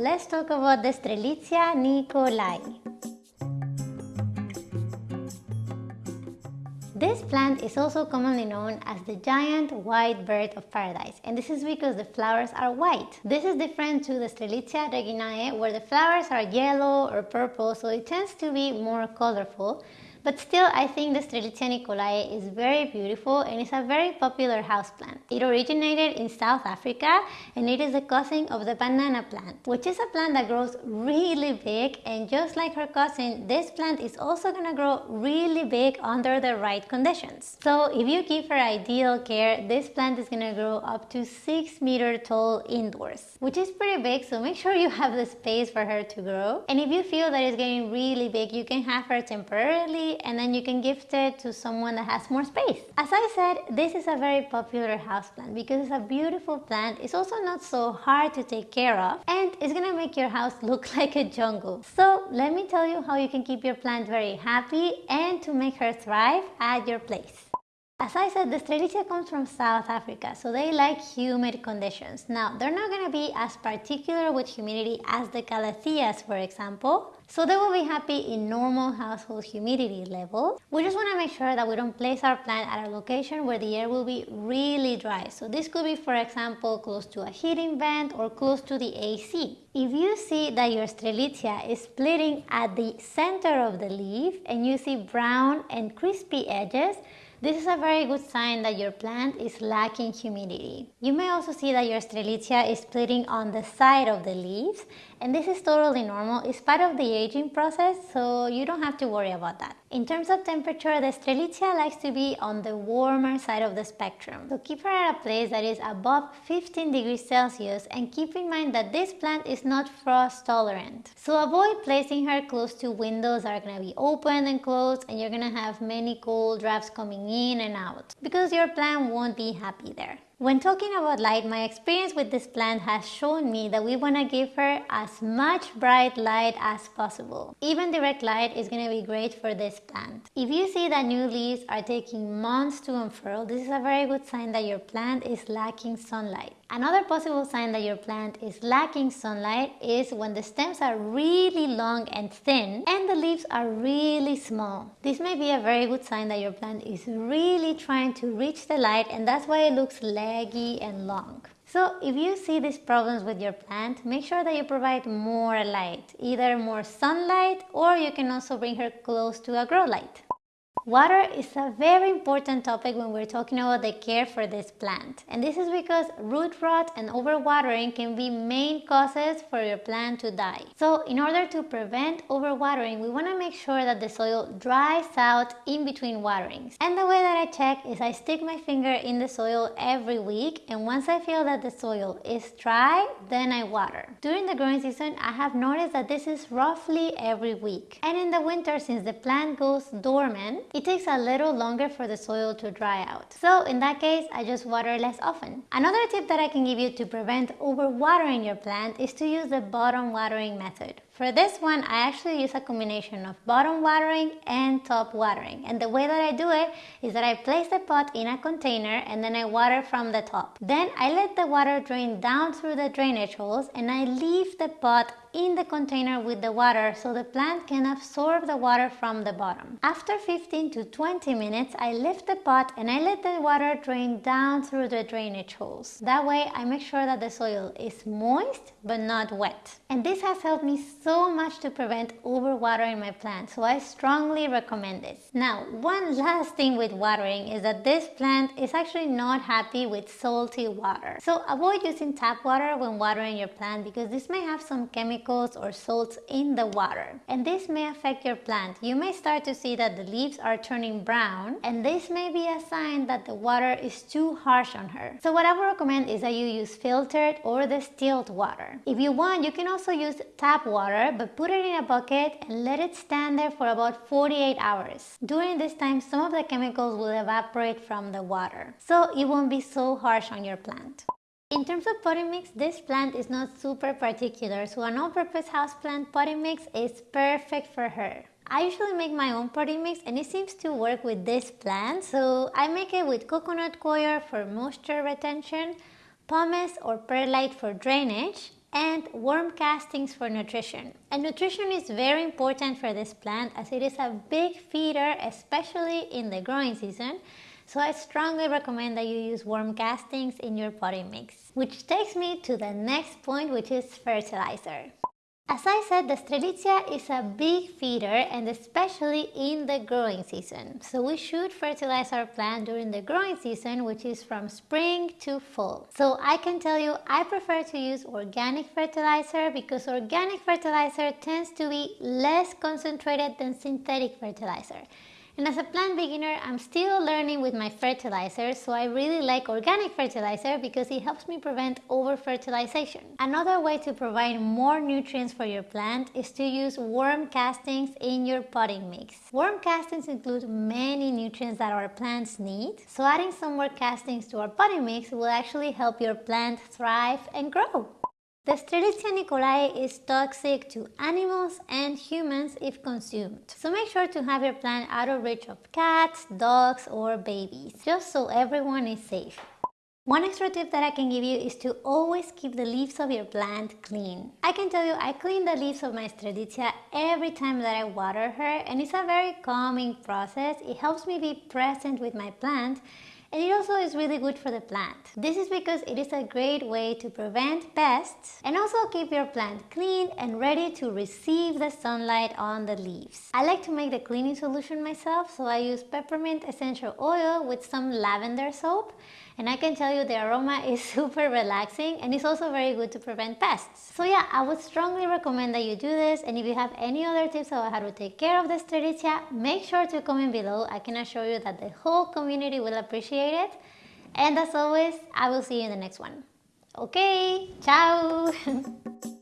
let's talk about the Strelitzia nicolai. This plant is also commonly known as the giant white bird of paradise and this is because the flowers are white. This is different to the Strelitzia reginae where the flowers are yellow or purple so it tends to be more colorful but still, I think the Strelitzia nicolai is very beautiful and it's a very popular houseplant. It originated in South Africa and it is a cousin of the banana plant, which is a plant that grows really big and just like her cousin, this plant is also gonna grow really big under the right conditions. So if you give her ideal care, this plant is gonna grow up to 6 meter tall indoors, which is pretty big, so make sure you have the space for her to grow. And if you feel that it's getting really big, you can have her temporarily and then you can gift it to someone that has more space. As I said, this is a very popular houseplant because it's a beautiful plant. It's also not so hard to take care of and it's gonna make your house look like a jungle. So let me tell you how you can keep your plant very happy and to make her thrive at your place. As I said, the Strelitzia comes from South Africa, so they like humid conditions. Now, they're not going to be as particular with humidity as the Calatheas, for example, so they will be happy in normal household humidity level. We just want to make sure that we don't place our plant at a location where the air will be really dry. So this could be, for example, close to a heating vent or close to the AC. If you see that your Strelitzia is splitting at the center of the leaf and you see brown and crispy edges, this is a very good sign that your plant is lacking humidity. You may also see that your Strelitzia is splitting on the side of the leaves and this is totally normal. It's part of the aging process so you don't have to worry about that. In terms of temperature, the Strelitzia likes to be on the warmer side of the spectrum. So keep her at a place that is above 15 degrees Celsius and keep in mind that this plant is not frost tolerant. So avoid placing her close to windows that are going to be open and closed and you're going to have many cold drafts coming in and out because your plant won't be happy there. When talking about light, my experience with this plant has shown me that we want to give her as much bright light as possible. Even direct light is going to be great for this plant. If you see that new leaves are taking months to unfurl, this is a very good sign that your plant is lacking sunlight. Another possible sign that your plant is lacking sunlight is when the stems are really long and thin and the leaves are really small. This may be a very good sign that your plant is really trying to reach the light and that's why it looks leggy and long. So if you see these problems with your plant, make sure that you provide more light, either more sunlight or you can also bring her close to a grow light. Water is a very important topic when we're talking about the care for this plant. And this is because root rot and overwatering can be main causes for your plant to die. So in order to prevent overwatering, we want to make sure that the soil dries out in between waterings. And the way that I check is I stick my finger in the soil every week and once I feel that the soil is dry, then I water. During the growing season, I have noticed that this is roughly every week. And in the winter, since the plant goes dormant, it takes a little longer for the soil to dry out. So in that case, I just water less often. Another tip that I can give you to prevent overwatering your plant is to use the bottom watering method. For this one, I actually use a combination of bottom watering and top watering. And the way that I do it is that I place the pot in a container and then I water from the top. Then I let the water drain down through the drainage holes and I leave the pot in the container with the water so the plant can absorb the water from the bottom. After 15 to 20 minutes, I lift the pot and I let the water drain down through the drainage holes. That way, I make sure that the soil is moist but not wet. And this has helped me so much to prevent overwatering my plant, so I strongly recommend this. Now, one last thing with watering is that this plant is actually not happy with salty water. So avoid using tap water when watering your plant because this may have some chemicals chemicals or salts in the water. And this may affect your plant. You may start to see that the leaves are turning brown and this may be a sign that the water is too harsh on her. So what I would recommend is that you use filtered or distilled water. If you want, you can also use tap water but put it in a bucket and let it stand there for about 48 hours. During this time, some of the chemicals will evaporate from the water. So it won't be so harsh on your plant. In terms of potting mix, this plant is not super particular, so an all-purpose houseplant potting mix is perfect for her. I usually make my own potting mix and it seems to work with this plant, so I make it with coconut coir for moisture retention, pumice or perlite for drainage, and worm castings for nutrition. And nutrition is very important for this plant as it is a big feeder, especially in the growing season. So I strongly recommend that you use worm castings in your potting mix. Which takes me to the next point, which is fertilizer. As I said, the Strelitzia is a big feeder and especially in the growing season. So we should fertilize our plant during the growing season, which is from spring to fall. So I can tell you, I prefer to use organic fertilizer because organic fertilizer tends to be less concentrated than synthetic fertilizer. And as a plant beginner, I'm still learning with my fertilizer, so I really like organic fertilizer because it helps me prevent over-fertilization. Another way to provide more nutrients for your plant is to use worm castings in your potting mix. Worm castings include many nutrients that our plants need, so adding some worm castings to our potting mix will actually help your plant thrive and grow. The Strelitzia nicolai is toxic to animals and humans if consumed. So make sure to have your plant out of reach of cats, dogs or babies, just so everyone is safe. One extra tip that I can give you is to always keep the leaves of your plant clean. I can tell you I clean the leaves of my Strelitzia every time that I water her and it's a very calming process. It helps me be present with my plant and it also is really good for the plant. This is because it is a great way to prevent pests and also keep your plant clean and ready to receive the sunlight on the leaves. I like to make the cleaning solution myself so I use peppermint essential oil with some lavender soap and I can tell you the aroma is super relaxing and it's also very good to prevent pests. So yeah, I would strongly recommend that you do this and if you have any other tips about how to take care of the Strelitzia, make sure to comment below. I can assure you that the whole community will appreciate And as always, I will see you in the next one. Okay, ciao!